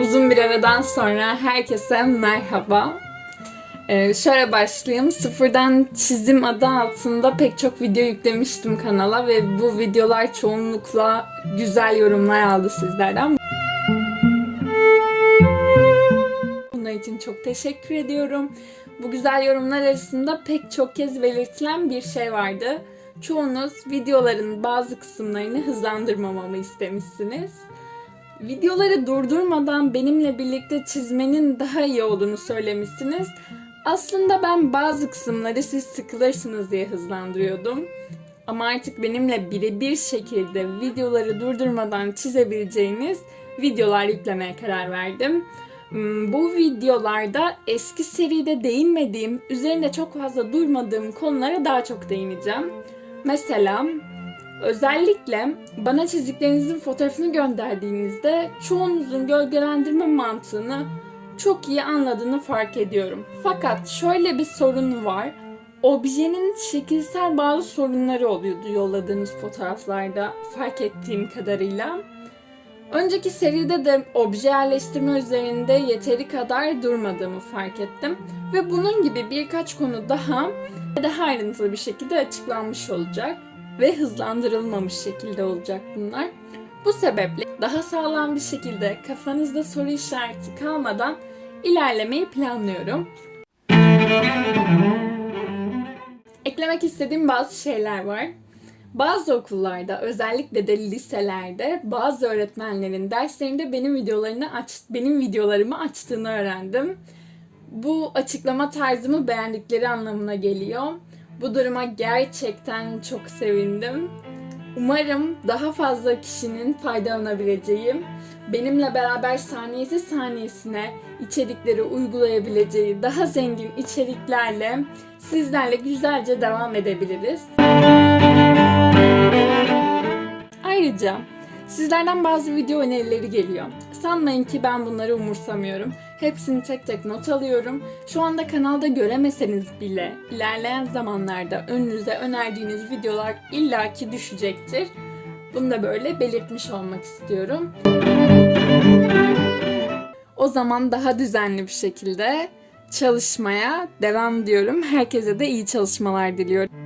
Uzun bir aradan sonra herkese merhaba. Ee, şöyle başlayayım. Sıfırdan çizim adı altında pek çok video yüklemiştim kanala ve bu videolar çoğunlukla güzel yorumlar aldı sizlerden. Bunun için çok teşekkür ediyorum. Bu güzel yorumlar arasında pek çok kez belirtilen bir şey vardı. Çoğunuz videoların bazı kısımlarını hızlandırmamamı istemişsiniz. Videoları durdurmadan benimle birlikte çizmenin daha iyi olduğunu söylemişsiniz. Aslında ben bazı kısımları siz sıkılırsınız diye hızlandırıyordum. Ama artık benimle birebir şekilde videoları durdurmadan çizebileceğiniz videolar yüklemeye karar verdim. Hmm, Bu videolarda eski seride değinmediğim, üzerinde çok fazla durmadığım konulara daha çok değineceğim. Mesela özellikle bana çizdiklerinizin fotoğrafını gönderdiğinizde çoğunuzun gölgelendirme mantığını çok iyi anladığını fark ediyorum. Fakat şöyle bir sorun var. Objenin şekilsel bazı sorunları oluyordu yolladığınız fotoğraflarda fark ettiğim kadarıyla. Önceki seride de obje yerleştirme üzerinde yeteri kadar durmadığımı fark ettim. Ve bunun gibi birkaç konu daha daha ayrıntılı bir şekilde açıklanmış olacak ve hızlandırılmamış şekilde olacak bunlar. Bu sebeple daha sağlam bir şekilde kafanızda soru işareti kalmadan ilerlemeyi planlıyorum. Eklemek istediğim bazı şeyler var. Bazı okullarda, özellikle de liselerde bazı öğretmenlerin derslerinde benim videolarını aç, benim videolarımı açtığını öğrendim. Bu açıklama tarzımı beğendikleri anlamına geliyor. Bu duruma gerçekten çok sevindim. Umarım daha fazla kişinin faydalanabileceği, benimle beraber saniyesi saniyesine içerikleri uygulayabileceği daha zengin içeriklerle sizlerle güzelce devam edebiliriz. Ayrıca sizlerden bazı video önerileri geliyor. Sanmayın ki ben bunları umursamıyorum. Hepsini tek tek not alıyorum. Şu anda kanalda göremeseniz bile ilerleyen zamanlarda önünüze önerdiğiniz videolar illaki düşecektir. Bunu da böyle belirtmiş olmak istiyorum. O zaman daha düzenli bir şekilde çalışmaya devam diyorum. Herkese de iyi çalışmalar diliyorum.